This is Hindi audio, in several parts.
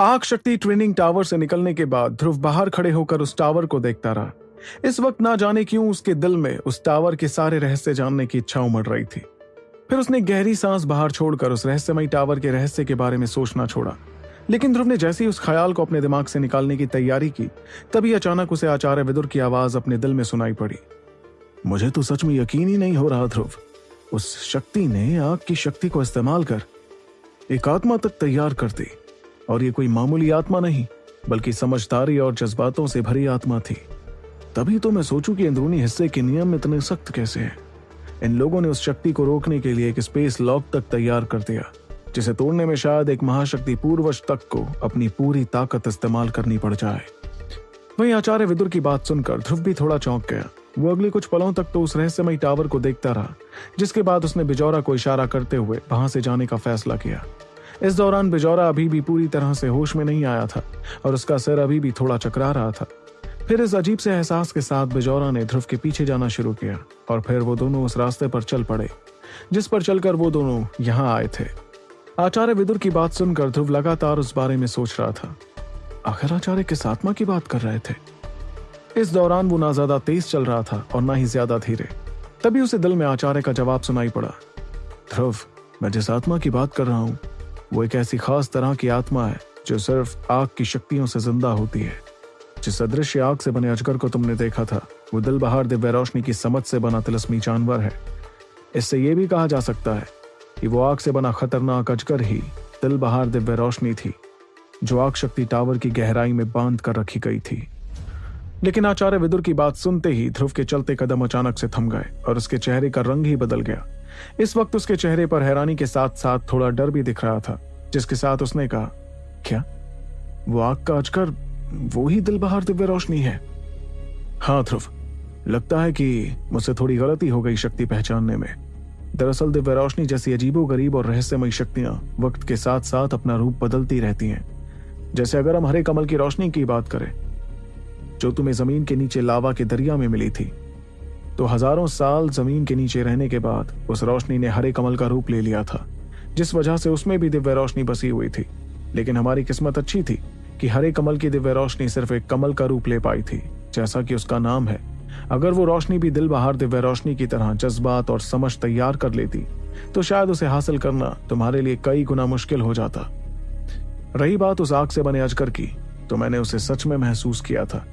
आग शक्ति ट्रेनिंग टावर से निकलने के बाद ध्रुव बाहर खड़े होकर उस टावर को देखता रहा। इस वक्त ना जाने क्यों उसके दिल में उस टावर के सारे रहस्य जानने की इच्छा उमड़ रही थी। फिर उसने गहरी सांस बाहर छोड़कर उस रहस्यमयी टावर के रहस्य के बारे में सोचना छोड़ा। लेकिन ध्रुव ने जैसे ही उस ख्याल को अपने दिमाग से निकालने की तैयारी की, तभी अचानक उसे आचार्य विदुर की आवाज़ अपने दिल में सुनाई पड़ी। मुझे तो सच में यकीन ही नहीं हो रहा ध्रुव। उस शक्ति ने आग की शक्ति को इस्तेमाल कर एक आत्मा तक तैयार कर दी। और ये कोई मामूली आत्मा नहीं, बल्कि समझदारी और जज्बातों से भरी आत्मा थी। तभी तो मैं सोचूं कि अंदरूनी हिस्से के नियम इतने सख्त कैसे हैं। इन लोगों ने उस शक्ति को रोकने के लिए एक स्पेस लॉक तक तैयार कर दिया, जिसे तोड़ने में शायद एक महाशक्ति पूर्वज तक को अपनी पूरी ताकत इस्तेमाल करनी पड़ जाए। वहीं आचार्य विदुर की बात सुनकर ध्रुव भी थोड़ा चौंक गया। वो अगले कुछ पलों तक तो उस रहस्यमय टावर को देखता रहा, जिसके बाद उसने बिजौरा को इशारा करते हुए वहाँ से जाने का फैसला किया। इस दौरान बिजौरा अभी भी पूरी तरह से होश में नहीं आया था और उसका सिर अभी भी थोड़ा चकरा रहा था। फिर इस अजीब से एहसास के साथ बिजौरा ने ध्रुव के पीछे जाना शुरू किया और फिर वो दोनों उस रास्ते पर चल पड़े, जिस पर चलकर वो दोनों यहाँ आए थे। आचार्य विदुर की बात सुनकर ध्रुव लगातार उस बारे में सोच रहा था। आखिर आचार्य किस आत्मा की बात कर रहे थे? इस दौरान वो ना ज़्यादा तेज चल रहा था और ना ही ज़्यादा धीरे। तभी उसे दिल में आचार्य का जवाब सुनाई पड़ा। ध्रुव, मैं जिस आत्मा की बात कर रहा हूँ वो एक ऐसी खास तरह की आत्मा है, जो सिर्फ़ आग की शक्तियों से ज़िंदा होती है। जिस अदृश्य आग से बने अजगर को तुमने देखा था, वो दिल बहार दिव्य रोशनी की समझ से बना तिलस्मी जानवर है। इससे यह भी कहा जा सकता है कि वो आग से बना खतरनाक अजगर ही दिल बहार दिव्य रोशनी थी, जो आग शक्ति टावर की गहराई में बाँध कर रखी गई थी। लेकिन आचार्य विदुर की बात सुनते ही ध्रुव के चलते कदम अचानक से थम गए और उसके चेहरे का रंग ही बदल गया। इस वक्त उसके चेहरे पर हैरानी के साथ साथ थोड़ा डर भी दिख रहा था, जिसके साथ उसने कहा, क्या? वो आग का अजगर वो ही दिल बहार दिव्य रोशनी है? हाँ ध्रुव। लगता है कि मुझसे थोड़ी गलती हो गई शक्ति पहचानने में। दरअसल दिव्य रोशनी जैसी अजीबो गरीब और रहस्यमय शक्तियाँ वक्त के साथ साथ अपना रूप बदलती रहती हैं। जैसे अगर हम हरे कमल की रोशनी की बात करें, जो तुम्हें ज़मीन के नीचे लावा के दरिया में मिली थी। तो हज़ारों साल ज़मीन के नीचे रहने के बाद उस रोशनी ने हरे कमल का रूप ले लिया था, जिस वजह से उसमें भी दिव्य रोशनी बसी हुई थी। लेकिन हमारी किस्मत अच्छी थी कि हरे कमल की दिव्य रोशनी सिर्फ़ एक कमल का रूप ले पाई थी, जैसा कि उसका नाम है। अगर वो रोशनी भी दिल बहार दिव्य रोशनी की तरह जज्बात और समझ तैयार कर लेती तो शायद उसे हासिल करना तुम्हारे लिए कई गुना मुश्किल हो जाता। रही बात उस आग से बने अजगर की तो मैंने उसे सच में महसूस किया था।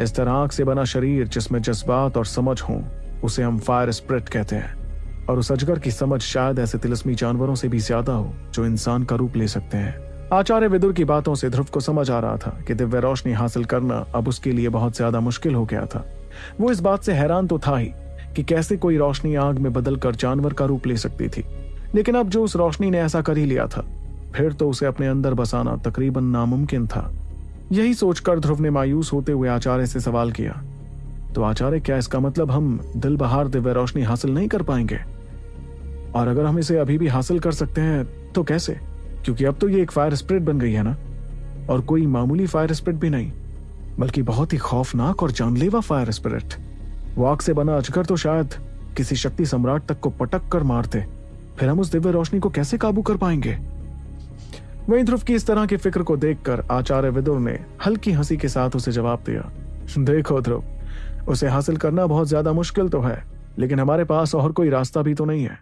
इस तरह से बना शरीर जिसमें जज्बात और समझ हो, उसे हम फायर स्प्रिट कहते हैं। और उस अजगर की समझ शायद ऐसे तिलस्मी जानवरों से भी ज़्यादा हो, जो इंसान का रूप ले सकते हैं। आचार्य विदुर की बातों से ध्रुव को समझ आ रहा था कि दिव्य रोशनी हासिल करना अब उसके लिए बहुत ज़्यादा मुश्किल हो गया था। वो इस बात से हैरान तो था ही कि कैसे कोई रोशनी आग में बदलकर जानवर का रूप ले सकती थी। लेकिन अब जो उस रोशनी ने ऐसा कर ही लिया था, फिर तो उसे अपने अंदर बसाना तकरीबन नामुमकिन था। यही सोचकर ध्रुव ने मायूस होते हुए आचार्य से सवाल किया तो आचार्य, क्या इसका मतलब हम दिल बहार दिव्य रोशनी हासिल नहीं कर पाएँगे? और अगर हम इसे अभी भी हासिल कर सकते हैं तो कैसे? क्योंकि अब तो ये एक फायर स्प्रिट बन गई है ना? और कोई मामूली फायर स्प्रिट भी नहीं, बल्कि बहुत ही खौफनाक और जानलेवा फायर स्पिरिट वो आग से बना अजगर तो शायद किसी शक्ति सम्राट तक को पटक कर मारते। फिर हम उस दिव्य रोशनी को कैसे काबू कर पाएँगे? वहीं ध्रुव की इस तरह की फ़िक्र को देखकर आचार्य विदुर ने हल्की हँसी के साथ उसे जवाब दिया, देखो ध्रुव, उसे हासिल करना बहुत ज़्यादा मुश्किल तो है, लेकिन हमारे पास और कोई रास्ता भी तो नहीं है।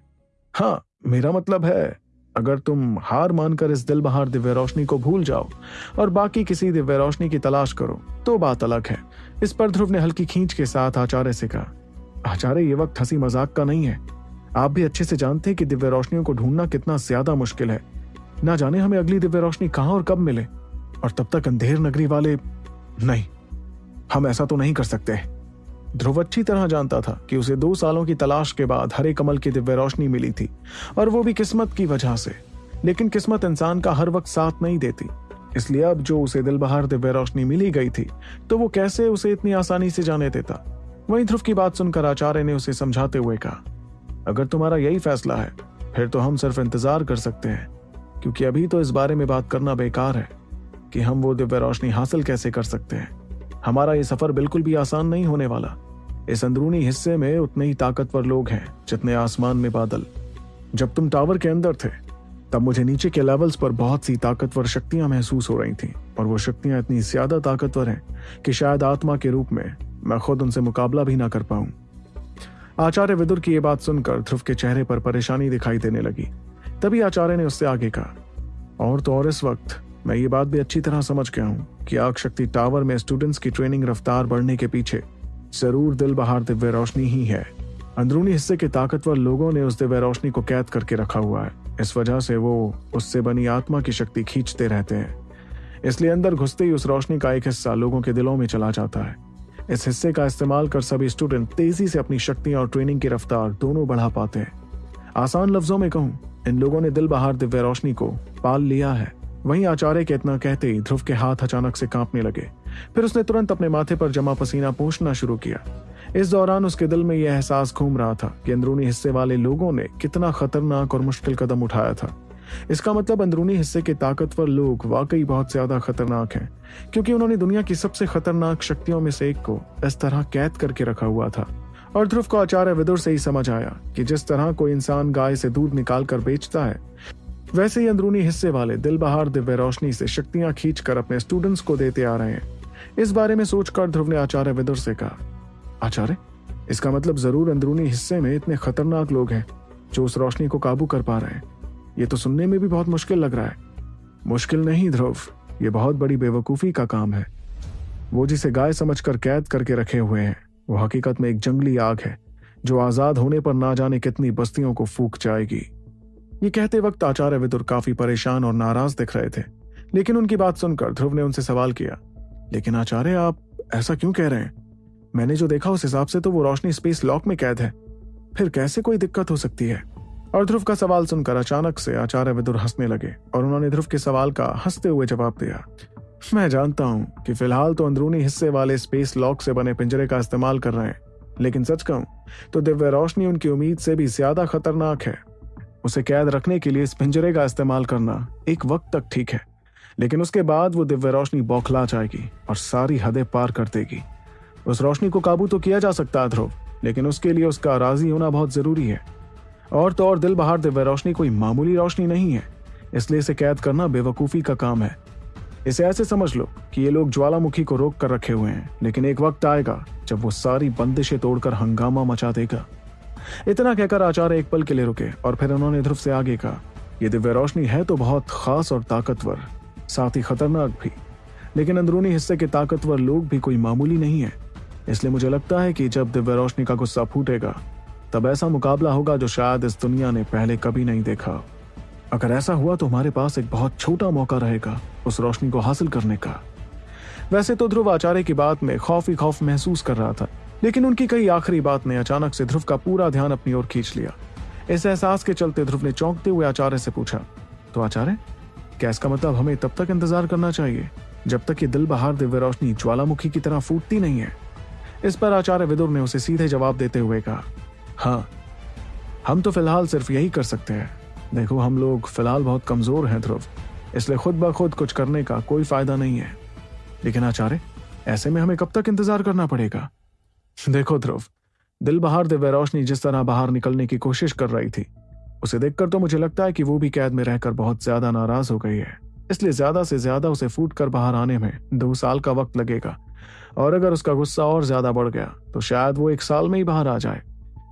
हाँ मेरा मतलब है, अगर तुम हार मानकर इस दिल बहार दिव्य रोशनी को भूल जाओ और बाकी किसी दिव्य रोशनी की तलाश करो तो बात अलग है। इस पर ध्रुव ने हल्की खींच के साथ आचार्य से कहा, आचार्य, ये वक्त हँसी मज़ाक का नहीं है। आप भी अच्छे से जानते हैं कि दिव्य रोशनियों को ढूंढना कितना ज़्यादा मुश्किल है। ना जाने हमें अगली दिव्य रोशनी कहाँ और कब मिले। और तब तक अंधेर नगरी वाले, नहीं, हम ऐसा तो नहीं कर सकते। ध्रुव अच्छी तरह जानता था कि उसे दो सालों की तलाश के बाद हरे कमल की दिव्य रोशनी मिली थी, और वो भी किस्मत की वजह से। लेकिन किस्मत इंसान का हर वक्त साथ नहीं देती। इसलिए अब जो उसे दिल बहार दिव्य रोशनी मिली गई थी तो वो कैसे उसे इतनी आसानी से जाने देता? वहीं ध्रुव की बात सुनकर आचार्य ने उसे समझाते हुए कहा, अगर तुम्हारा यही फैसला है, फिर तो हम सिर्फ़ इंतज़ार कर सकते हैं। क्योंकि अभी तो इस बारे में बात करना बेकार है कि हम वो दिव्य रोशनी हासिल कैसे कर सकते हैं। हमारा ये सफ़र बिल्कुल भी आसान नहीं होने वाला। इस अंदरूनी हिस्से में उतने ही ताकतवर लोग हैं, जितने आसमान में बादल। जब तुम टावर के अंदर थे, तब मुझे नीचे के लेवल्स पर बहुत सी ताकतवर शक्तियाँ महसूस हो रही थीं, और वो शक्तियाँ इतनी ज़्यादा ताकतवर हैं कि शायद आत्मा के रूप में मैं खुद उनसे मुकाबला भी ना कर पाऊँ। आचार्य विदुर की ये बात सुनकर ध्रुव के चेहरे पर परेशानी दिखाई देने लगी। तभी आचार्य ने उससे आगे कहा, और तो और इस वक्त मैं ये बात भी अच्छी तरह समझ गया हूँ कि आग शक्ति टावर में स्टूडेंट्स की ट्रेनिंग रफ्तार बढ़ने के पीछे ज़रूर दिल बहार दिव्य रोशनी ही है। अंदरूनी हिस्से के ताकतवर लोगों ने उस दिव्य रोशनी को कैद करके रखा हुआ है। इस वजह से वो उससे बनी आत्मा की शक्ति खींचते रहते हैं। इसलिए अंदर घुसते ही उस रोशनी का एक हिस्सा लोगों के दिलों में चला जाता है। इस हिस्से का इस्तेमाल कर सभी स्टूडेंट तेज़ी से अपनी शक्तियाँ और ट्रेनिंग की रफ्तार दोनों बढ़ा पाते हैं। आसान लफ्जों में कहूँ इन लोगों ने दिल बहार दिव्य रोशनी को पाल लिया है। वहीं आचार्य के इतना कहते ही ध्रुव के हाथ अचानक से कांपने लगे। फिर उसने तुरंत अपने माथे पर जमा पसीना पोषना शुरू किया। इस दौरान उसके दिल में यह एहसास घूम रहा था कि अंदरूनी हिस्से वाले लोगों ने कितना खतरनाक और मुश्किल कदम उठाया था। इसका मतलब अंदरूनी हिस्से के ताकतवर लोग वाकई बहुत ज़्यादा खतरनाक हैं, क्योंकि उन्होंने दुनिया की सबसे खतरनाक शक्तियों में से एक को इस तरह कैद करके रखा हुआ था। और ध्रुव को आचार्य विदुर से ही समझ आया कि जिस तरह कोई इंसान गाय से दूध निकाल कर बेचता है, वैसे ही अंदरूनी हिस्से वाले दिल बहार दिव्य रोशनी से शक्तियाँ खींच कर अपने स्टूडेंट्स को देते आ रहे हैं। इस बारे में सोचकर ध्रुव ने आचार्य विदुर से कहा, आचार्य, इसका मतलब ज़रूर अंदरूनी हिस्से में इतने खतरनाक लोग हैं जो उस रोशनी को काबू कर पा रहे हैं। ये तो सुनने में भी बहुत मुश्किल लग रहा है। मुश्किल नहीं, ध्रुव, ये बहुत बड़ी बेवकूफ़ी का काम है। वो जिसे गाय समझकर कैद करके रखे हुए हैं वो हकीकत में एक जंगली आग है, जो आज़ाद होने पर ना जाने कितनी बस्तियों को फूक जाएगी। ये कहते वक्त आचार्य विदुर काफ़ी परेशान और नाराज़ दिख रहे थे, लेकिन उनकी बात सुनकर ध्रुव ने उनसे सवाल किया, लेकिन आचार्य, आप ऐसा क्यों कह रहे हैं? मैंने जो देखा उस हिसाब से तो वो रोशनी स्पेस लॉक में कैद है। फिर कैसे कोई दिक्कत हो सकती है? और ध्रुव का सवाल सुनकर अचानक से आचार्य विदुर हंसने लगे, और उन्होंने ध्रुव के सवाल का हँसते हुए जवाब दिया मैं जानता हूँ कि फ़िलहाल तो अंदरूनी हिस्से वाले स्पेस लॉक से बने पिंजरे का इस्तेमाल कर रहे हैं, लेकिन सच कहूँ तो दिव्य रोशनी उनकी उम्मीद से भी ज़्यादा खतरनाक है। उसे कैद रखने के लिए इस पिंजरे का इस्तेमाल करना एक वक्त तक ठीक है, लेकिन उसके बाद वो दिव्य रोशनी बौखला जाएगी और सारी हदें पार कर देगी। उस रोशनी को काबू तो किया जा सकता है, ध्रुव, लेकिन उसके लिए उसका राज़ी होना बहुत ज़रूरी है। और तो और दिल बहार दिव्य रोशनी कोई मामूली रोशनी नहीं है, इसलिए इसे कैद करना बेवकूफ़ी का काम है। इसे ऐसे समझ लो कि ये लोग ज्वालामुखी को रोक कर रखे हुए हैं, लेकिन एक वक्त आएगा जब वो सारी बंदिशें तोड़कर हंगामा मचा देगा। इतना कहकर आचार्य एक पल के लिए रुके और फिर उन्होंने ध्रुव से आगे कहा यह दिव्य रोशनी है तो बहुत खास और ताकतवर, साथ ही खतरनाक भी। लेकिन अंदरूनी हिस्से के ताकतवर लोग भी कोई मामूली नहीं है। इसलिए मुझे लगता है कि जब दिव्य रोशनी का गुस्सा फूटेगा, तब ऐसा मुकाबला होगा जो शायद इस दुनिया ने पहले कभी नहीं देखा। अगर ऐसा हुआ तो हमारे पास एक बहुत छोटा मौका रहेगा उस रोशनी को हासिल करने का। वैसे तो ध्रुव आचार्य की बात में खौफ ही खौफ महसूस कर रहा था, लेकिन उनकी कई आखिरी बात ने अचानक से ध्रुव का पूरा ध्यान अपनी ओर खींच लिया। इस एहसास के चलते ध्रुव ने चौंकते हुए आचार्य से पूछा तो आचार्य, क्या इसका मतलब हमें तब तक इंतज़ार करना चाहिए, जब तक ये दिल बहार दिव्य रोशनी ज्वालामुखी की तरह फूटती नहीं है? इस पर आचार्य विदुर ने उसे सीधे जवाब देते हुए कहा हाँ हम तो फ़िलहाल सिर्फ़ यही कर सकते हैं। देखो, हम लोग फ़िलहाल बहुत कमज़ोर हैं ध्रुव। इसलिए खुद ब खुद कुछ करने का कोई फ़ायदा नहीं है। लेकिन आचार्य, ऐसे में हमें कब तक इंतज़ार करना पड़ेगा? देखो ध्रुव, दिल बहार दिव्य रोशनी जिस तरह बाहर निकलने की कोशिश कर रही थी, उसे देखकर तो मुझे लगता है कि वो भी कैद में रहकर बहुत ज़्यादा नाराज़ हो गई है। इसलिए ज़्यादा से ज़्यादा उसे फूट कर बाहर आने में दो साल का वक्त लगेगा। और अगर उसका गुस्सा और ज़्यादा बढ़ गया तो शायद वो एक साल में ही बाहर आ जाए।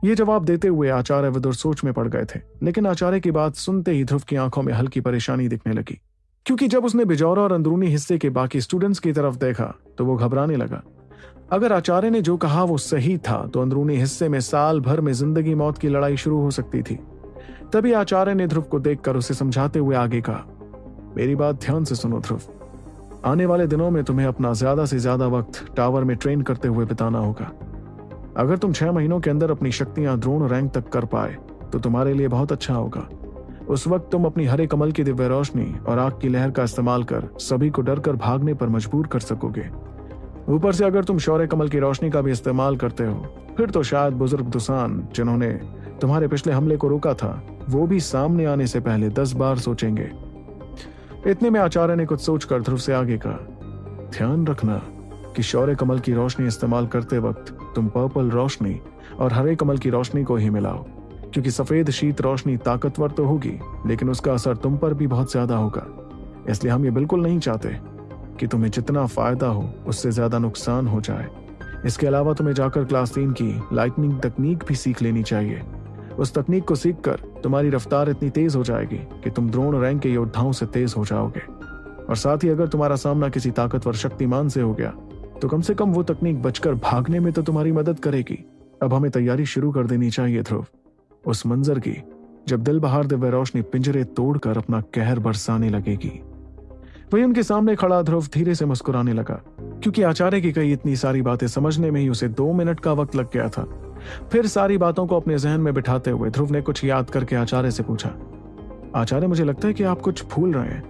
ये जवाब देते हुए आचार्य विदुर सोच में पड़ गए थे, लेकिन आचार्य की बात सुनते ही ध्रुव की आँखों में हल्की परेशानी दिखने लगी। क्योंकि जब उसने बिजौरा और अंदरूनी हिस्से के बाकी स्टूडेंट्स की तरफ़ देखा तो वो घबराने लगा। अगर आचार्य ने जो कहा वो सही था तो अंदरूनी हिस्से में साल भर में ज़िंदगी मौत की लड़ाई शुरू हो सकती थी। तभी आचार्य ने ध्रुव को देखकर उसे समझाते हुए आगे कहा, मेरी बात ध्यान से सुनो ध्रुव। आने वाले दिनों में तुम्हें अपना ज़्यादा से ज़्यादा वक्त टावर में ट्रेन करते हुए बिताना होगा। अगर तुम छह महीनों के अंदर अपनी शक्तियाँ द्रोण रैंक तक कर पाए तो तुम्हारे लिए बहुत अच्छा होगा। उस वक्त तुम अपनी हरे कमल की दिव्य रोशनी और आग की लहर का इस्तेमाल कर सभी को डर कर भागने पर मजबूर कर सकोगे। ऊपर से अगर तुम शौर्य कमल की रोशनी का भी इस्तेमाल करते हो, फिर तो शायद बुज़ुर्ग दुसान, जिन्होंने तुम्हारे पिछले हमले को रोका था, वो भी सामने आने से पहले दस बार सोचेंगे। इतने में आचार्य ने कुछ सोचकर ध्रुव से आगे कहा, ध्यान रखना कि शौर्य कमल की रोशनी इस्तेमाल करते वक्त तुम पर्पल रोशनी और हरे कमल की रोशनी को ही मिलाओ, क्योंकि सफ़ेद शीत रोशनी ताकतवर तो होगी, लेकिन उसका असर तुम पर भी बहुत ज़्यादा होगा। इसलिए हम ये बिल्कुल नहीं चाहते कि तुम्हें जितना फ़ायदा हो, उससे ज़्यादा नुकसान हो जाए। इसके अलावा तुम्हें जाकर क्लास तीन की लाइटनिंग तकनीक भी सीख लेनी चाहिए। उस तकनीक को सीखकर तुम्हारी रफ्तार इतनी तेज हो जाएगी कि तुम द्रोण रैंक के योद्धाओं से तेज हो जाओगे। और साथ ही अगर तुम्हारा सामना किसी ताकतवर शक्तिमान से हो गया तो कम से कम वो तकनीक बचकर भागने में तो तुम्हारी मदद करेगी। अब हमें तैयारी शुरू कर देनी चाहिए, ध्रुव। उस मंजर की, जब दिल बहार दिव्य रोशनी पिंजरे तोड़कर अपना कहर बरसाने लगेगी। वही उनके सामने खड़ा ध्रुव धीरे से मुस्कुराने लगा, क्योंकि आचार्य की कई इतनी सारी बातें समझने में ही उसे दो मिनट का वक्त लग गया था। फिर सारी बातों को अपने जहन में बिठाते हुए ध्रुव ने कुछ याद करके आचार्य से पूछा, आचार्य, मुझे लगता है कि आप कुछ भूल रहे हैं।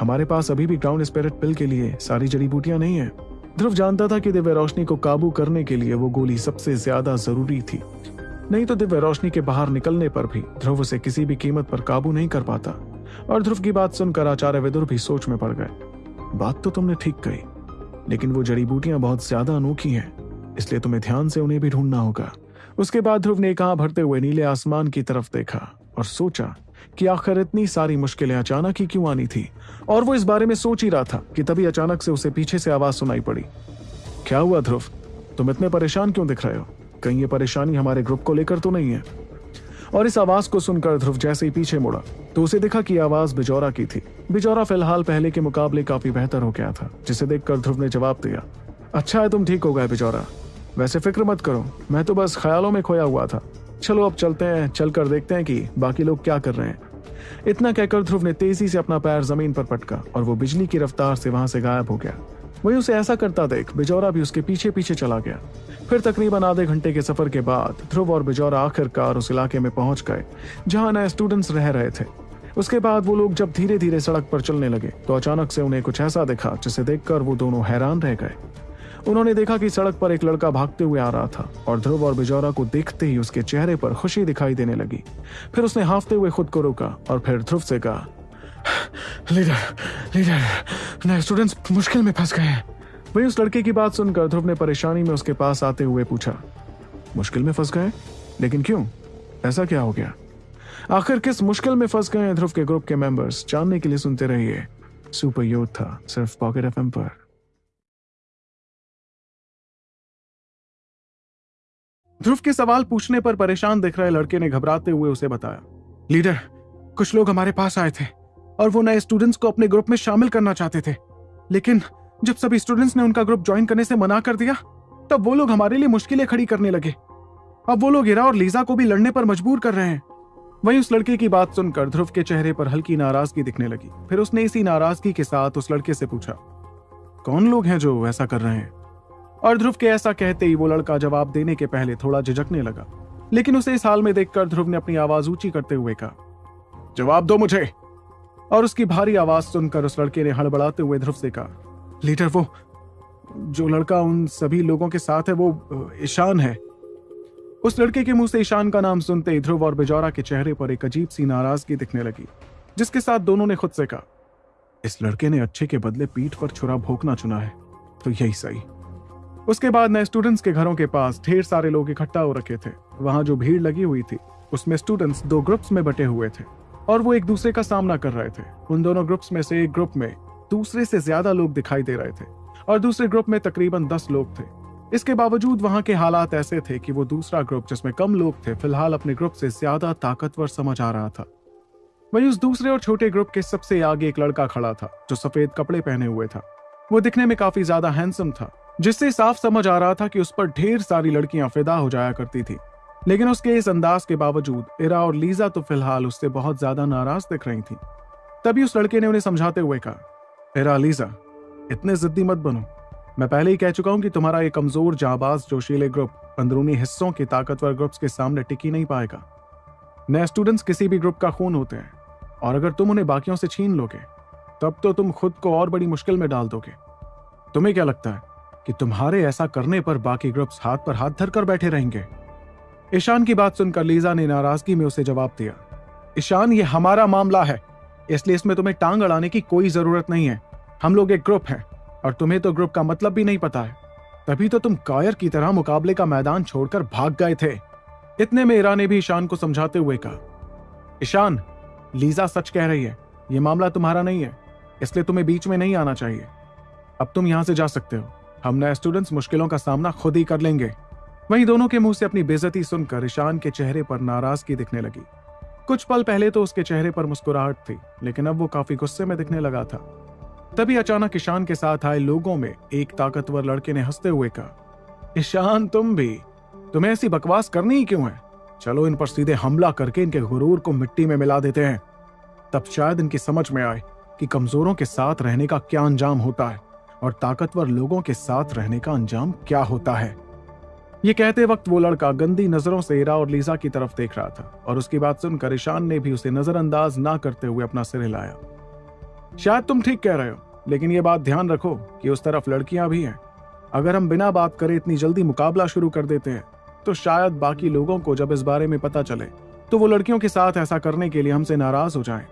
हमारे पास अभी भी ग्राउंड स्पिरिट पिल के लिए सारी जड़ी बूटियाँ नहीं है। ध्रुव जानता था कि दिव्य रोशनी को काबू करने के लिए वो गोली सबसे ज़्यादा ज़रूरी थी। नहीं तो दिव्य रोशनी के बाहर निकलने पर भी ध्रुव उसे किसी भी कीमत पर काबू नहीं कर पाता और ध्रुव की बात सुनकर आचार्य विदुर भी सोच में पड़ गए। बात तो तुमने ठीक कही, लेकिन वो जड़ी बूटियाँ बहुत ज़्यादा अनोखी हैं, इसलिए तुम्हें ध्यान से उन्हें भी ढूंढना होगा। उसके बाद ध्रुव ने कहा भरते हुए नीले आसमान की तरफ़ देखा और सोचा कि आखिर इतनी सारी मुश्किलें अचानक ही क्यों आनी थी? और वो इस बारे में सोच ही रहा था कि तभी अचानक से उसे पीछे से आवाज़ सुनाई पड़ी। क्या हुआ ध्रुव? तुम इतने परेशान क्यों दिख रहे हो? कहीं ये परेशानी हमारे ग्रुप को लेकर तो नहीं है। और इस आवाज़ को सुनकर ध्रुव जैसे ही पीछे मुड़ा तो उसे देखा कि आवाज़ बिजौरा की थी। बिजौरा फ़िलहाल पहले के मुकाबले काफ़ी बेहतर हो गया था, जिसे देखकर ध्रुव ने जवाब दिया अच्छा है तुम ठीक हो गए बिजौरा। वैसे फ़िक्र मत करो, मैं तो बस ख्यालों में खोया हुआ था। चलो अब चलते हैं, चलकर देखते हैं कि बाकी लोग क्या कर रहे हैं। इतना कहकर ध्रुव ने तेज़ी से अपना पैर ज़मीन पर पटका और वो बिजली की रफ्तार से वहाँ से गायब हो गया। वही उसे ऐसा करता देख, बिजौरा भी उसके पीछे पीछे चला गया। फिर तकरीबन आधे घंटे के सफ़र के बाद ध्रुव और बिजौरा आखिरकार उस इलाके में पहुँच गए, जहाँ नए स्टूडेंट्स रह रहे थे। उसके बाद वो लोग जब धीरे धीरे सड़क पर चलने लगे तो अचानक से उन्हें कुछ ऐसा दिखा, जिसे देखकर वो दोनों हैरान रह गए। उन्होंने देखा कि सड़क पर एक लड़का भागते हुए आ रहा था और ध्रुव और बिजौरा को देखते ही उसके चेहरे पर खुशी दिखाई देने लगी। फिर उसने हाफते हुए खुद को रोका और फिर ध्रुव से कहा, लीडर लीडर स्टूडेंट्स मुश्किल में फंस गए हैं। वही उस लड़के की बात सुनकर ध्रुव ने परेशानी में उसके पास आते हुए पूछा, मुश्किल में फंस गए लेकिन क्यों? ऐसा क्या हो गया? आखिर किस मुश्किल में फंस गए ध्रुव के ग्रुप के मेंबर्स जानने के लिए सुनते रहिए। सुपर योद्धा सिर्फ़ पॉकेट एफएम पर। ध्रुव के सवाल पूछने पर परेशान दिख रहे लड़के ने घबराते हुए उसे बताया, लीडर, कुछ लोग हमारे पास आए थे और वो नए स्टूडेंट्स को अपने ग्रुप में शामिल करना चाहते थे। लेकिन जब सभी स्टूडेंट्स ने उनका ग्रुप ज्वाइन करने से मना कर दिया, तब वो लोग हमारे लिए मुश्किलें खड़ी करने लगे। अब वो लोग इरा और लीजा को भी लड़ने पर मजबूर कर रहे हैं। वहीं उस लड़के की बात सुनकर ध्रुव के चेहरे पर हल्की नाराज़गी दिखने लगी। फिर उसने इसी नाराज़गी के साथ उस लड़के से पूछा, कौन लोग हैं जो ऐसा कर रहे हैं? और ध्रुव के ऐसा कहते ही वो लड़का जवाब देने के पहले थोड़ा झिझकने लगा। लेकिन उसे इस हाल में देखकर ध्रुव ने अपनी आवाज़ ऊँची करते हुए कहा, जवाब दो मुझे। और उसकी भारी आवाज़ सुनकर उस लड़के ने हड़बड़ाते हुए ध्रुव से कहा, लीडर, वो, जो लड़का उन सभी लोगों के साथ है, वो ईशान है। उस लड़के के मुँह से ईशान का नाम सुनते ही ध्रुव और बेजौरा के चेहरे पर एक अजीब सी नाराज़गी दिखने लगी, जिसके साथ दोनों ने खुद से कहा, इस लड़के ने अच्छे के बदले पीठ पर छुरा भोंकना चुना है तो यही सही। उसके बाद नए स्टूडेंट्स के घरों के पास ढेर सारे लोग इकट्ठा हो रखे थे। वहाँ जो भीड़ लगी हुई थी, उसमें स्टूडेंट्स दो ग्रुप्स में बटे हुए थे और वो एक दूसरे का सामना कर रहे थे। उन दोनों ग्रुप्स में से एक ग्रुप में दूसरे से ज़्यादा लोग दिखाई दे रहे थे और दूसरे ग्रुप में तकरीबन दस लोग थे। इसके बावजूद वहाँ के हालात ऐसे थे कि वो दूसरा ग्रुप जिसमें कम लोग थे, फ़िलहाल अपने ग्रुप से ज़्यादा ताकतवर समझ आ रहा था। वही उस दूसरे और छोटे ग्रुप के सबसे आगे एक लड़का खड़ा था, जो सफ़ेद कपड़े पहने हुए था। वो दिखने में काफ़ी ज़्यादा हैंडसम था जिससे साफ़ समझ आ रहा था कि उस पर ढेर सारी लड़कियाँ फिदा हो जाया करती थी। लेकिन उसके इस अंदाज के बावजूद, इरा और लीजा तो फ़िलहाल उससे बहुत ज़्यादा नाराज़ दिख रही थी। तभी उस लड़के ने उन्हें समझाते हुए कहा, इरा, लीजा, इतने जिद्दी मत बनो। मैं पहले ही कह चुका हूँ कि तुम्हारा ये कमज़ोर, जाबाज, जोशीले ग्रुप अंदरूनी हिस्सों के ताकतवर ग्रुप्स के सामने टिकी नहीं पाएगा। नए स्टूडेंट्स किसी भी ग्रुप का खून होते हैं, और अगर तुम उन्हें बाकियों से छीन लोगे, तब तो तुम खुद को और बड़ी मुश्किल में डाल दोगे। तुम्हें क्या लगता है कि तुम्हारे ऐसा करने पर बाकी ग्रुप्स हाथ पर हाथ धरकर बैठे रहेंगे। ईशान की बात सुनकर लीजा ने नाराज़गी में उसे जवाब दिया। ईशान, ये हमारा मामला है, इसलिए इसमें तुम्हें टांग अड़ाने की कोई ज़रूरत नहीं है। हम लोग एक ग्रुप हैं, और तुम्हें तो ग्रुप का मतलब भी नहीं पता है। तभी तो तुम कायर की तरह मुकाबले का मैदान छोड़कर भाग गए थे। इतने में ईरा ने भी ईशान को समझाते हुए कहा, ईशान, लीजा सच कह रही है, ये मामला तुम्हारा नहीं है, इसलिए तुम्हें बीच में नहीं आना चाहिए। अब तुम यहाँ से जा सकते हो। हम नए स्टूडेंट्स मुश्किलों का सामना खुद ही कर लेंगे। वहीं दोनों के मुँह से अपनी बेजती सुनकर ईशान के चेहरे पर नाराज़गी दिखने लगी। कुछ पल पहले तो उसके चेहरे पर मुस्कुराहट थी, लेकिन अब वो काफ़ी गुस्से में दिखने लगा था। तभी अचानक ईशान के साथ आए लोगों में एक ताकतवर लड़के ने हँसते हुए कहा, ईशान, तुम भी? तुम्हें ऐसी बकवास करनी ही क्यों है? चलो इन पर सीधे हमला करके इनके गुरूर को मिट्टी में मिला देते हैं। तब शायद इनकी समझ में आए कि कमजोरों के साथ रहने का क्या अंजाम होता है। और ताकतवर लोगों के साथ रहने का अंजाम क्या होता है? ये कहते वक्त वो लड़का गंदी नज़रों से इरा और लीजा की तरफ़ देख रहा था और उसकी बात सुनकर ईशान ने भी उसे नजरअंदाज ना करते हुए अपना सिर हिलाया। शायद तुम ठीक कह रहे हो, लेकिन ये बात ध्यान रखो कि उस तरफ़ लड़कियाँ भी हैं। अगर हम बिना बात करे इतनी जल्दी मुकाबला शुरू कर देते हैं तो शायद बाकी लोगों को जब इस बारे में पता चले तो वो लड़कियों के साथ ऐसा करने के लिए हमसे नाराज़ हो जाएँ।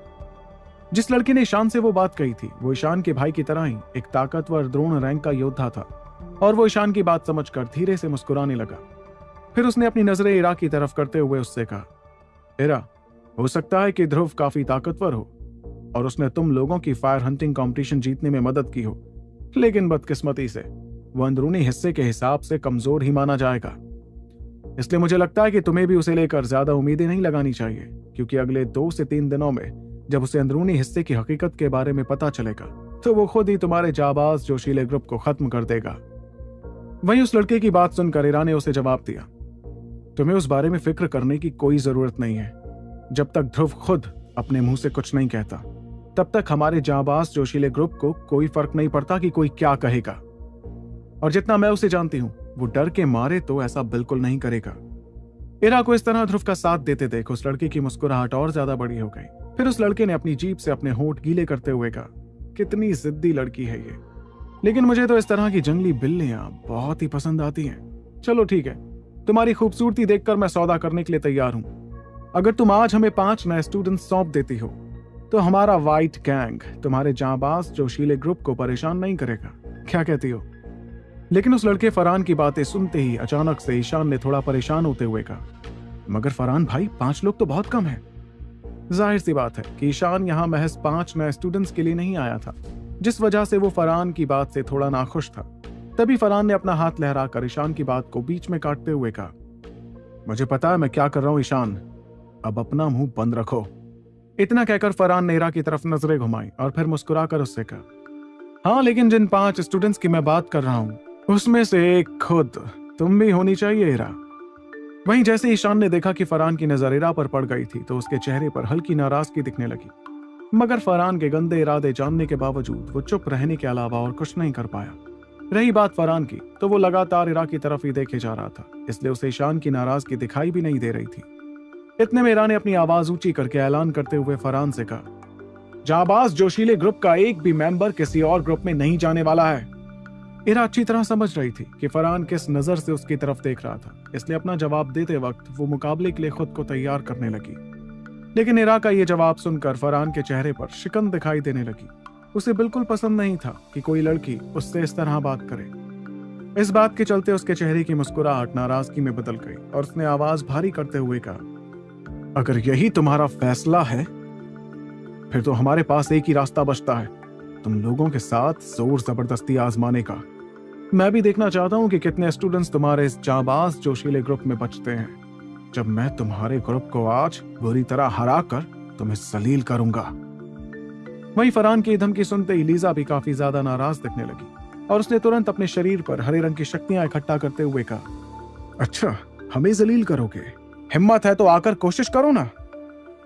जिस लड़की ने ईशान से वो बात कही थी, वो ईशान के भाई की तरह ही एक ताकतवर द्रोण रैंक का योद्धा था। और वो ईशान की बात समझकर धीरे से मुस्कुराने लगा। फिर उसने अपनी नज़रें इरा की तरफ़ करते हुए उससे कहा, इरा, हो सकता है कि ध्रुव काफ़ी ताकतवर हो, और उसने तुम लोगों की फायर हंटिंग कंपटीशन जीतने में मदद की हो, लेकिन बदकिस्मती से, वो अंदरूनी हिस्से के हिसाब से कमज़ोर ही माना जाएगा। इसलिए मुझे लगता है कि तुम्हें भी उसे लेकर ज़्यादा उम्मीदें नहीं लगानी चाहिए, क्योंकि अगले दो से तीन दिनों में जब उसे अंदरूनी हिस्से की हकीकत के बारे में पता चलेगा तो वो खुद ही तुम्हारे जाबाज जोशीले ग्रुप को खत्म कर देगा। वहीं उस लड़के की बात सुनकर ईरा ने उसे जवाब दिया, तुम्हें उस बारे में फ़िक्र करने की कोई ज़रूरत नहीं है। जब तक ध्रुव खुद अपने मुँह से कुछ नहीं कहता, तब तक हमारे जाबाज जोशीले ग्रुप को कोई फ़र्क नहीं पड़ता कि कोई क्या कहेगा। और जितना मैं उसे जानती हूँ, वो डर के मारे तो ऐसा बिल्कुल नहीं करेगा। इरा को इस तरह ध्रुव का साथ देते देख उस लड़की की मुस्कुराहट और ज़्यादा बड़ी हो गई। फिर उस लड़के ने अपनी जीप से अपने होठ गीले करते हुए कहा, कितनी जिद्दी लड़की है ये। लेकिन मुझे तो इस तरह की जंगली बिल्लियाँ बहुत ही पसंद आती हैं। चलो ठीक है, तुम्हारी खूबसूरती देखकर मैं सौदा करने के लिए तैयार हूँ। अगर तुम आज हमें पाँच नए स्टूडेंट सौंप देती हो तो हमारा व्हाइट गैंग तुम्हारे जाबाज जोशीले ग्रुप को परेशान नहीं करेगा। क्या कहती हो? लेकिन उस लड़के फरहान की बातें सुनते ही अचानक से ईशान ने थोड़ा परेशान होते हुए कहा, मगर फरहान भाई, पाँच लोग तो बहुत कम है। ज़ाहिर सी बात है कि ईशान यहाँ महज पाँच नए स्टूडेंट्स के लिए नहीं आया था, जिस वजह से वो फरहान की बात से थोड़ा नाखुश था। तभी फरहान ने अपना हाथ लहराकर ईशान की बात को बीच में काटते हुए कहा, मुझे पता है मैं क्या कर रहा हूँ ईशान, अब अपना मुँह बंद रखो। इतना कहकर फरहान ने इरा की तरफ़ नज़रें घुमाई और फिर मुस्कुराकर उससे कहा हाँ लेकिन जिन पाँच स्टूडेंट्स की मैं बात कर रहा हूँ, उसमें से एक खुद, तुम भी होनी चाहिए इरा वहीं जैसे ईशान ने देखा कि फरहान की नज़र इरा पर पड़ गई थी तो उसके चेहरे पर हल्की नाराज़गी दिखने लगी। मगर फरहान के गंदे इरादे जानने के बावजूद, वो चुप रहने के अलावा और कुछ नहीं कर पाया। रही बात फरहान की तो वो लगातार इरा की तरफ़ ही देखे जा रहा था, इसलिए उसे ईशान की नाराज़गी दिखाई भी नहीं दे रही थी। इतने में इरा ने अपनी आवाज़ ऊँची करके ऐलान करते हुए फरहान से कहा, जाबाज जोशीले ग्रुप का एक भी मेंबर किसी और ग्रुप में नहीं जाने वाला है। इरा अच्छी तरह समझ रही थी कि फरहान किस नज़र से उसकी तरफ़ देख रहा था। इसलिए अपना जवाब देते वक्त वो मुकाबले के लिए खुद को तैयार करने लगी। लेकिन इरा का ये जवाब सुनकर फरहान के चेहरे पर शिकन दिखाई देने लगी। उसे बिल्कुल पसंद नहीं था कि कोई लड़की उससे इस तरह बात करे। इस बात के चलते उसके चेहरे की मुस्कुराहट नाराज़गी में बदल गई और उसने आवाज़ भारी करते हुए कहा, अगर यही तुम्हारा फैसला है, फिर तो हमारे पास एक ही रास्ता बचता है। तुम लोगों के साथ ज़ोर ज़बरदस्ती आजमाने का। मैं भी देखना चाहता हूँ कि कितने स्टूडेंट्स तुम्हारे इस जाबाज जोशीले ग्रुप में बचते हैं। जब मैं तुम्हारे ग्रुप को आज बुरी तरह हरा कर तुम्हें सलील करूँगा। वहीं फरहान की धमकी सुनते ही लीजा भी काफ़ी ज़्यादा नाराज़ दिखने लगी और उसने तुरंत अपने शरीर पर हरे रंग की शक्तियाँ इकट्ठा करते हुए कहा अच्छा हमें जलील करोगे। हिम्मत है तो आकर कोशिश करो ना।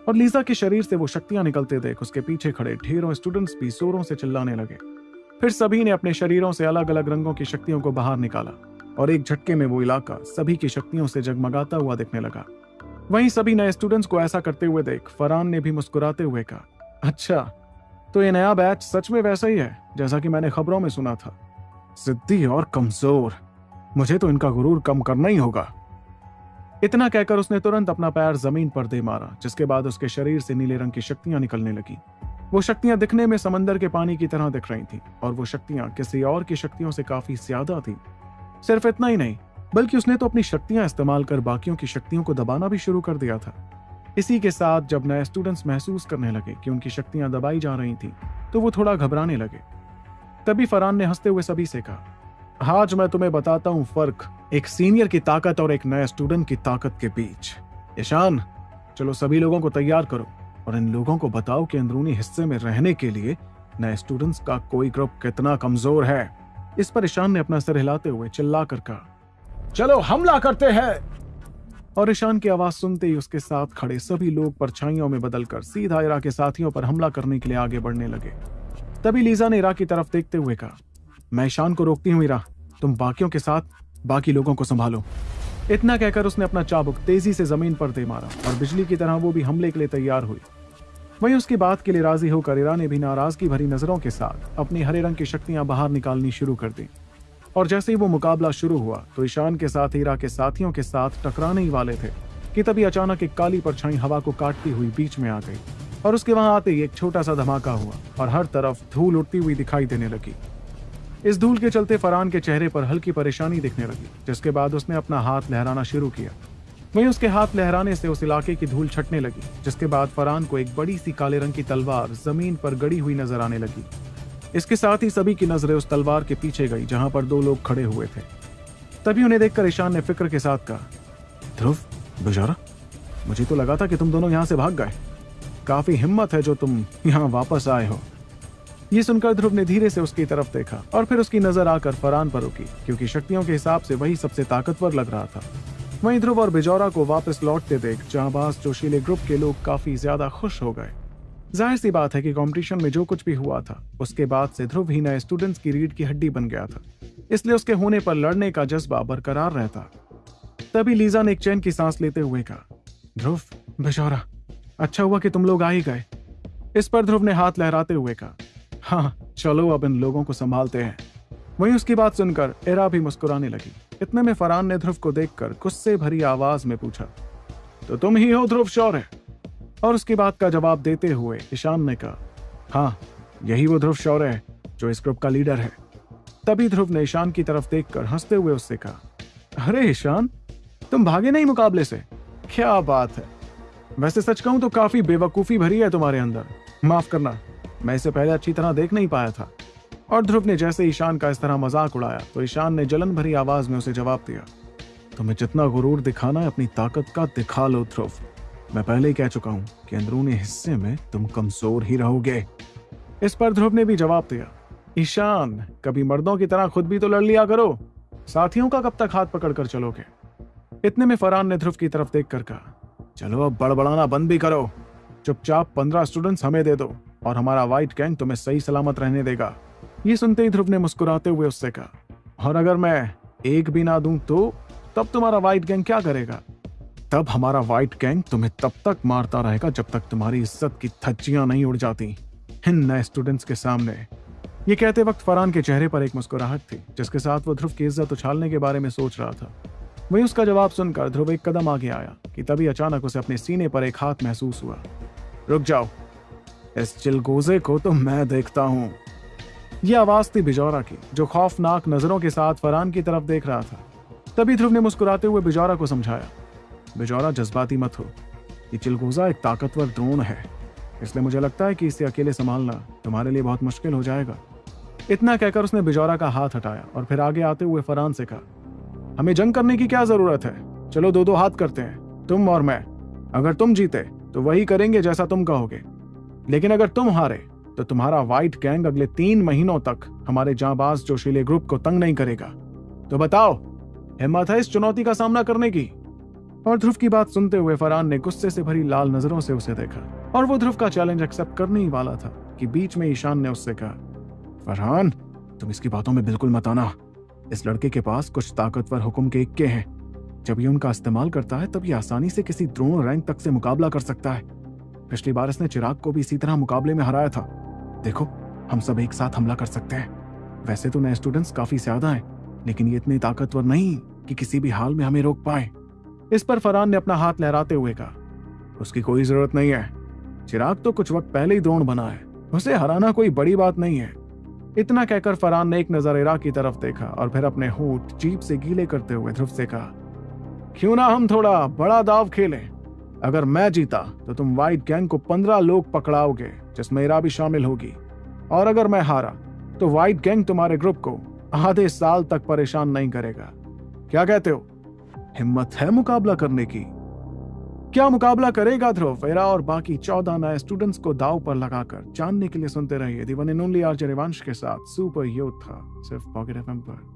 और लीजा के शरीर से वो शक्तियाँ निकलते देख उसके पीछे खड़े ढेरों स्टूडेंट्स भी जोरों से चिल्लाने लगे। फिर सभी ने अपने शरीरों से अलग अलग रंगों की शक्तियों को बाहर निकाला और एक झटके में वो इलाका सभी की शक्तियों से जगमगाता हुआ दिखने लगा। वहीं सभी नए स्टूडेंट्स को ऐसा करते हुए देख फरहान ने भी मुस्कुराते हुए कहा अच्छा तो ये नया बैच सच में वैसा ही है, जैसा कि मैंने खबरों में सुना था। सिद्धि और कमज़ोर, मुझे तो इनका गुरूर कम करना ही होगा। इतना कहकर उसने तुरंत अपना पैर ज़मीन पर दे मारा, जिसके बाद उसके शरीर से नीले रंग की शक्तियाँ निकलने लगी। वो शक्तियाँ दिखने में समंदर के पानी की तरह दिख रही थी, और वो शक्तियाँ किसी और की शक्तियों से काफ़ी ज़्यादा थी। सिर्फ़ इतना ही नहीं, बल्कि उसने तो अपनी शक्तियाँ इस्तेमाल कर बाकियों की शक्तियों को दबाना भी शुरू कर दिया था। इसी के साथ जब नए स्टूडेंट्स महसूस करने लगे कि उनकी शक्तियाँ दबाई जा रही थी तो वो थोड़ा घबराने लगे। तभी फरहान ने हँसते हुए सभी से कहा आज मैं तुम्हें बताता हूँ फ़र्क। एक सीनियर की ताकत और एक नए स्टूडेंट की ताकत के बीच। ईशान चलो सभी लोगों को तैयार करो और इन लोगों को बताओ कि अंदरूनी हिस्से में रहने के लिए नए स्टूडेंट्स का कोई ग्रुप कितना कमज़ोर है। इस पर ईशान ने अपना सिर हिलाते हुए चिल्ला कर कहा, चलो हमला करते हैं! और ईशान की आवाज़ सुनते ही उसके साथ खड़े सभी लोग परछाइयों में बदलकर सीधा इरा के साथियों पर हमला करने के लिए आगे बढ़ने लगे। तभी लीजा ने इरा की तरफ़ देखते हुए कहा, मैं ईशान को रोकती हूँ इरा तुम बाकियों के साथ बाकी लोगों को संभालो। इतना कहकर उसने अपना चाबुक तेज़ी से ज़मीन पर दे मारा और बिजली की तरह वो भी हमले के लिए तैयार हुई। वहीं उसकी बात के लिए राज़ी होकर इरा ने भी नाराज़गी भरी नज़रों के साथ अपनी हरे रंग की शक्तियाँ बाहर निकालनी शुरू कर दी। और जैसे ही वो मुकाबला शुरू हुआ तो ईशान के साथ हीरा के साथियों के साथ टकराने ही वाले थे कि तभी अचानक एक काली परछाई हवा को काटती हुई बीच में आ गई और उसके वहाँ आते ही एक छोटा सा धमाका हुआ और हर तरफ़ धूल उड़ती हुई दिखाई देने लगी। इस धूल के चलते फरहान के चेहरे पर हल्की परेशानी दिखने लगी, जिसके बाद उसने अपना हाथ लहराना शुरू किया। वहीं उसके हाथ लहराने से उस इलाके की धूल छटने लगी, जिसके बाद फरहान को एक बड़ी सी काले रंग की तलवार ज़मीन पर गड़ी हुई नज़र आने लगी। इसके साथ ही सभी की नज़रें उस तलवार के पीछे गई, जहाँ पर दो लोग खड़े हुए थे। तभी उन्हें देखकर ईशान ने फ़िक्र के साथ कहा, ध्रुव, बेचारा, मुझे तो लगा था कि तुम दोनों यहाँ से भाग गए। काफ़ी हिम्मत है जो तुम यहाँ वापस आए हो। ये सुनकर ध्रुव ने धीरे से उसकी तरफ़ देखा और फिर उसकी नज़र आकर फरान पर रुकी, क्योंकि शक्तियों के हिसाब से वही सबसे ताकतवर लग रहा था। वहीं ध्रुव और बिजौरा को वापस लौटते देख जहाँ जोशीले ग्रुप के लोग काफ़ी ज़्यादा खुश हो गए। ज़ाहिर सी बात है कि कंपटीशन में जो कुछ भी हुआ था, उसके बाद से ध्रुव ही नए स्टूडेंट्स की रीढ़ की हड्डी बन गया था, इसलिए उसके होने पर लड़ने का जज्बा बरकरार रहता। तभी लीजा ने एक चैन की सांस लेते हुए कहा, ध्रुव बेशौरा अच्छा हुआ कि तुम लोग आ ही गए। इस पर ध्रुव ने हाथ लहराते हुए कहा हाँ चलो अब इन लोगों को संभालते हैं। वहीं उसकी बात सुनकर एरा भी मुस्कुराने लगी। इतने में फरहान ने ध्रुव को देखकर गुस्से भरी आवाज़ में पूछा तो तुम ही हो ध्रुव शौर्य? और उसकी बात का जवाब देते हुए ईशान ने कहा हाँ यही वो ध्रुव शौर्य है, जो इस ग्रुप का लीडर है। तभी ध्रुव ने ईशान की तरफ़ देखकर हँसते हुए उससे कहा, अरे ईशान, तुम भागे नहीं मुकाबले से? क्या बात है। वैसे सच कहूँ तो काफ़ी बेवकूफ़ी भरी है तुम्हारे अंदर। माफ़ करना मैं इसे पहले अच्छी तरह देख नहीं पाया था। और ध्रुव ने जैसे ईशान का इस तरह मज़ाक उड़ाया तो ईशान ने जलन भरी आवाज़ में उसे जवाब दिया, तुम्हें जितना गुरूर दिखाना है, अपनी ताकत का दिखा लो ध्रुव। मैं पहले ही कह चुका हूँ कि अंदरूनी हिस्से में तुम कमज़ोर ही रहोगे। इस पर ध्रुव ने भी जवाब दिया, ईशान, कभी मर्दों की तरह खुद भी तो लड़ लिया करो। साथियों का कब तक हाथ पकड़कर चलोगे? इतने में फरहान ने ध्रुव की तरफ़ देख कर कहा, चलो अब बड़बड़ाना बंद भी करो। चुपचाप पंद्रह स्टूडेंट्स हमें दे दो। और हमारा व्हाइट गैंग तुम्हें सही सलामत रहने देगा। ये सुनते ही ध्रुव ने मुस्कुराते हुए उससे कहा, और अगर मैं एक भी ना दूँ तो तब तुम्हारा व्हाइट गैंग क्या करेगा? तब हमारा व्हाइट गैंग तुम्हें तब तक मारता रहेगा जब तक तुम्हारी इज़्ज़त की थज्जियाँ नहीं उड़ जाती। इन नए स्टूडेंट्स के सामने। ये कहते वक्त फरहान के चेहरे पर एक मुस्कुराहट थी, जिसके साथ वो ध्रुव की इज़्ज़त उछालने के बारे में सोच रहा था। वही उसका जवाब सुनकर ध्रुव एक कदम आगे आया कि तभी अचानक उसे अपने सीने पर एक हाथ महसूस हुआ। रुक जाओ इस चिलगोजे को तो मैं देखता हूँ। यह आवाज़ थी बिजौरा की, जो खौफनाक नज़रों के साथ फरहान की तरफ़ देख रहा था। तभी ध्रुव ने मुस्कुराते हुए बिजौरा को समझाया, बेजौरा, जज्बाती मत हो। ये चिलगोजा एक ताकतवर द्रोण है। इसलिए मुझे लगता है कि इसे अकेले संभालना तुम्हारे लिए बहुत मुश्किल हो जाएगा। इतना कहकर उसने बिजौरा का हाथ हटाया और फिर आगे आते हुए फरहान से कहा, हमें जंग करने की क्या ज़रूरत है? चलो दो दो हाथ करते हैं, तुम और मैं। अगर तुम जीते तो वही करेंगे जैसा तुम कहोगे। लेकिन अगर तुम हारे तो तुम्हारा व्हाइट गैंग अगले तीन महीनों तक हमारे जाबाज जोशीले ग्रुप को तंग नहीं करेगा। तो बताओ, हिम्मत है इस चुनौती का सामना करने की? और ध्रुव की बात सुनते हुए फरहान ने गुस्से से भरी लाल नज़रों से उसे देखा, और वो ध्रुव का चैलेंज एक्सेप्ट करने ही वाला था कि बीच में ईशान ने उससे कहा, फरहान, तुम इसकी बातों में बिल्कुल मत आना। इस लड़के के पास कुछ ताकतवर हुक्म के इक्के हैं। जब ये उनका इस्तेमाल करता है, तब ये आसानी से किसी द्रोण रैंक तक से मुकाबला कर सकता है। पिछली बार इसने चिराग को भी इसी तरह मुकाबले में हराया था। देखो, हम सब एक साथ हमला कर सकते हैं। वैसे तो नए स्टूडेंट्स काफ़ी ज़्यादा हैं, लेकिन ये इतने ताकतवर नहीं कि किसी भी हाल में हमें रोक पाए। इस पर फरहान ने अपना हाथ लहराते हुए कहा, उसकी कोई ज़रूरत नहीं है। चिराग तो कुछ वक्त पहले ही द्रोण बना है। उसे हराना कोई बड़ी बात नहीं है। इतना कहकर फरहान ने एक नज़र इरा की तरफ़ देखा और फिर अपने होठ जीप से गीले करते हुए ध्रुव से कहा, क्यों ना हम थोड़ा बड़ा दाव खेलें? अगर मैं जीता तो तुम व्हाइट गैंग को पंद्रह लोग पकड़ाओगे, जिसमें इरा भी शामिल होगी। और अगर मैं हारा तो व्हाइट गैंग तुम्हारे ग्रुप को आधे साल तक परेशान नहीं करेगा। क्या कहते हो? हिम्मत है मुकाबला करने की। क्या मुकाबला करेगा ध्रुव, वेरा और बाकी चौदह नए स्टूडेंट्स को दाव पर लगाकर? जानने के लिए सुनते रहिए दीवान ओनली आर के साथ, सुपर योद्धा सिर्फ़ पॉकेट एफएम पर।